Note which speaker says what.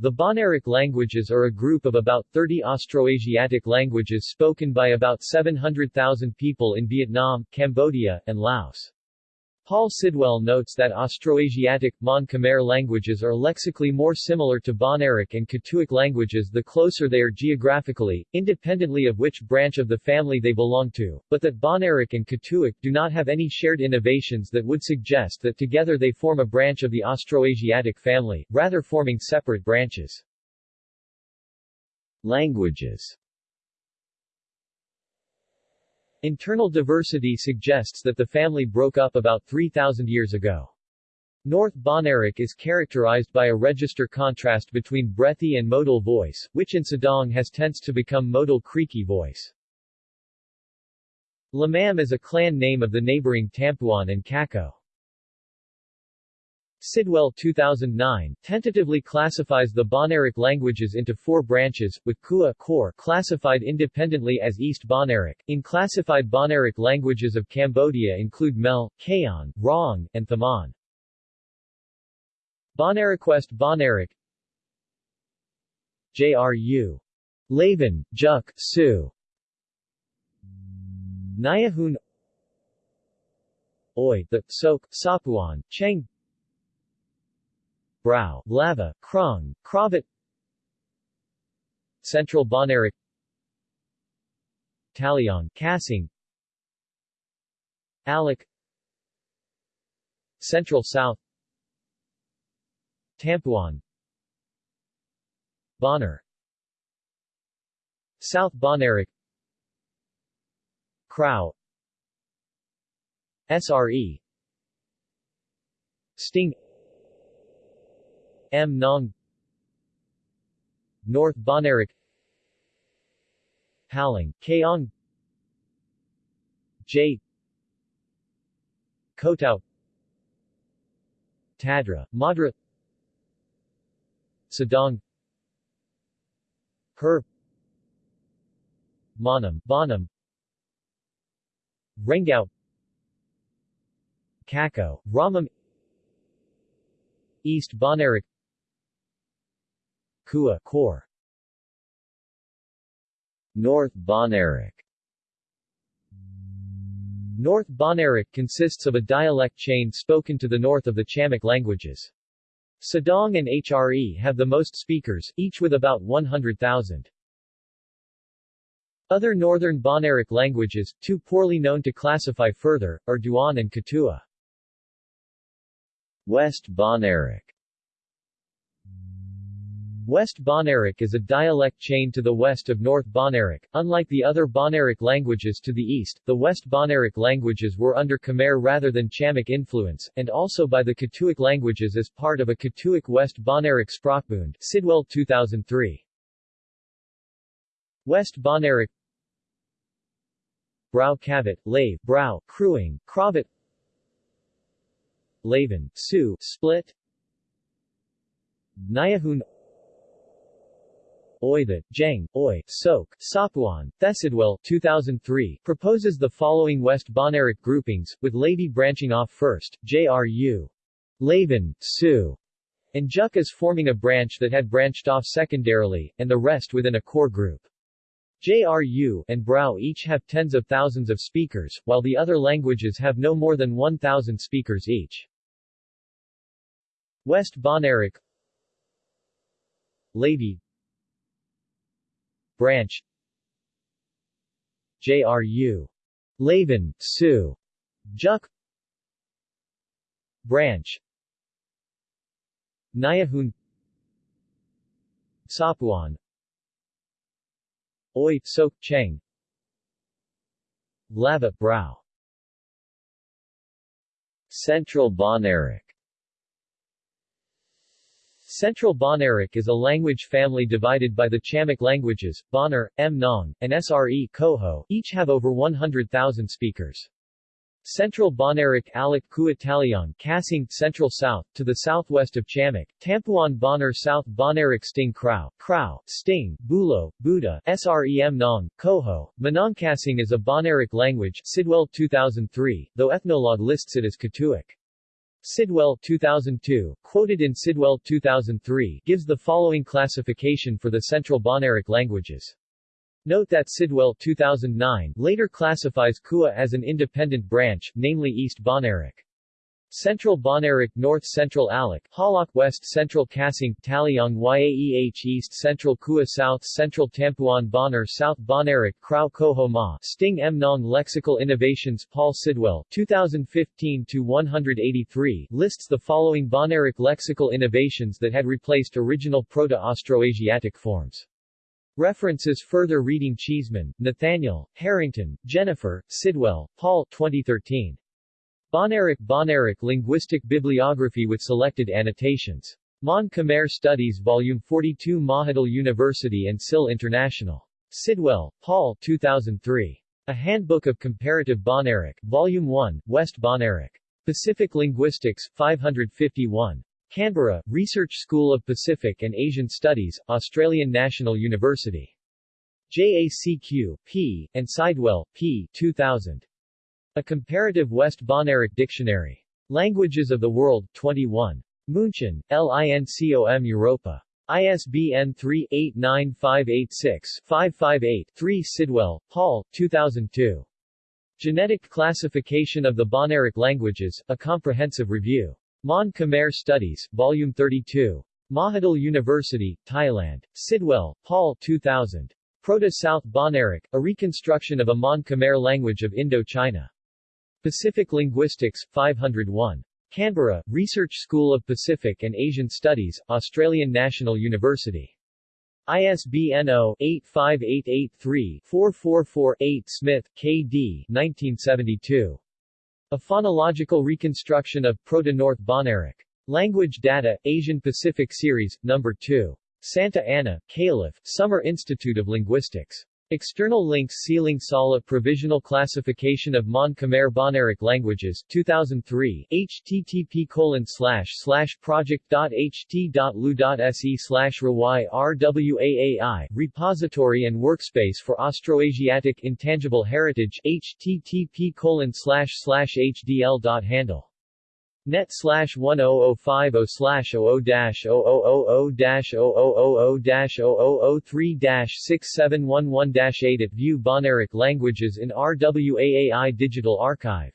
Speaker 1: The Bahnaric languages are a group of about 30 Austroasiatic languages spoken by about 700,000 people in Vietnam, Cambodia, and Laos. Paul Sidwell notes that Austroasiatic, Mon-Khmer languages are lexically more similar to Bahnaric and Katuic languages the closer they are geographically, independently of which branch of the family they belong to, but that Bahnaric and Katuic do not have any shared innovations that would suggest that together they form a branch of the Austroasiatic family, rather forming separate branches. Languages Internal diversity suggests that the family broke up about 3,000 years ago. North Bahnaric is characterized by a register contrast between breathy and modal voice, which in Sedang has tends to become modal creaky voice. Lamam is a clan name of the neighboring Tampuan and Kako. Sidwell 2009 tentatively classifies the Bahnaric languages into four branches, with Kua core classified independently as East Bahnaric. In classified Bahnaric languages of Cambodia include Mel, Kaon, Rong, and Thaman. Bonariquest Bahnaric JRU. Laven, Juk, Su. Nyahun Oi, the, Sok, Sapuan, Cheng Brau, Lava, Krong, Kravat Central Bahnaric. Taliong, Kasing Alak Central South. Tampuan. Bahnar. South Bahnaric. Krau. SRE Stieng M. Nong. North Bahnaric Haling, Kaong J. Kotao. Tadra, Madra. Sedang. Her. Monum, Bonum. Rengao. Kako, Ramam. East Bahnaric Kua North Bahnaric North Bahnaric consists of a dialect chain spoken to the north of the Chamic languages. Sedang and HRE have the most speakers, each with about 100,000. Other northern Bahnaric languages, too poorly known to classify further, are Duan and Katua. West Bahnaric West Bahnaric is a dialect chain to the west of North Bahnaric. Unlike the other Bahnaric languages to the east, the West Bahnaric languages were under Khmer rather than Chamic influence, and also by the Katuic languages as part of a Katuic West Bahnaric Sprachbund Sidwell 2003. West Bahnaric Brau Kavat, Lave, Brau, Crewing, Kravat Laven, Su, Split Nyahun Oithat, Jeng, Oi, Sok, Sapuan, Thesidwell 2003 proposes the following West Bahnaric groupings, with Levi branching off first, J.R.U. Laven, Su, and Juk as forming a branch that had branched off secondarily, and the rest within a core group. JRU and Brau each have tens of thousands of speakers, while the other languages have no more than 1,000 speakers each. West Bahnaric Levi Branch. JRU. Laven, Su. Juk Branch. Nyahun Sapuan. Oi, Sok, Cheng. Lava, Brow Central Bahnaric Central Bahnaric is a language family divided by the Chamic languages, Bahnar, Mnong, and Sre Koho, each have over 100,000 speakers. Central Bahnaric Alak Kuataliang Kasing Central South, to the southwest of Chamic, Tampuan Bahnar South Bahnaric Stieng Krau, Krau, Stieng, Bulo, Buda, Srem Nong, Koho, Manongkasing is a Bahnaric language Sidwell 2003, though Ethnologue lists it as Katuic. Sidwell 2002, quoted in Sidwell 2003, gives the following classification for the Central Bahnaric languages. Note that Sidwell 2009 later classifies Kua as an independent branch, namely East Bahnaric. Central Bahnaric North Central Alak, Halak West Central Kasing, Taliang Yaeh East Central Kua South Central Tampuan Bahnar South Bahnaric Krau Koho Ma Stieng M. Nong Lexical Innovations Paul Sidwell 2015-183 lists the following Bahnaric lexical innovations that had replaced original Proto-Austroasiatic forms. References Further reading Cheeseman, Nathaniel, Harrington, Jennifer, Sidwell, Paul 2013. Bahnaric Bahnaric Linguistic Bibliography with selected annotations. Mon Khmer Studies Volume 42 Mahidol University and SIL International. Sidwell, Paul 2003. A Handbook of Comparative Bahnaric, Volume 1, West Bahnaric. Pacific Linguistics, 551. Canberra, Research School of Pacific and Asian Studies, Australian National University. JACQ, P., and Sidwell, P. 2000. A Comparative West Bahnaric Dictionary. Languages of the World, 21. München, LINCOM Europa. ISBN 3-89586-558-3 Sidwell, Paul, 2002. Genetic Classification of the Bahnaric Languages, A Comprehensive Review. Mon Khmer Studies, Volume 32. Mahidol University, Thailand. Sidwell, Paul 2000. Proto-South Bahnaric, A Reconstruction of a Mon Khmer Language of Indo-China. Pacific Linguistics, 501. Canberra, Research School of Pacific and Asian Studies, Australian National University. ISBN 0-85883-444-8 Smith, K.D. 1972. A Phonological Reconstruction of Proto-North Bahnaric. Language Data, Asian Pacific Series, No. 2. Santa Ana, Calif., Summer Institute of Linguistics. External links Sealing Sala Provisional Classification of Mon Khmer Bahnaric Languages, 2003, http colon slash slash project.ht.lu.se slash rwaai, Repository and Workspace for Austroasiatic Intangible Heritage, http colon slash slash hdl.handle net slash 10050 slash 00 dash 0000 dash 0000 dash 0003 dash 6711 dash 8 at View Bahnaric Languages in RWAAI Digital Archive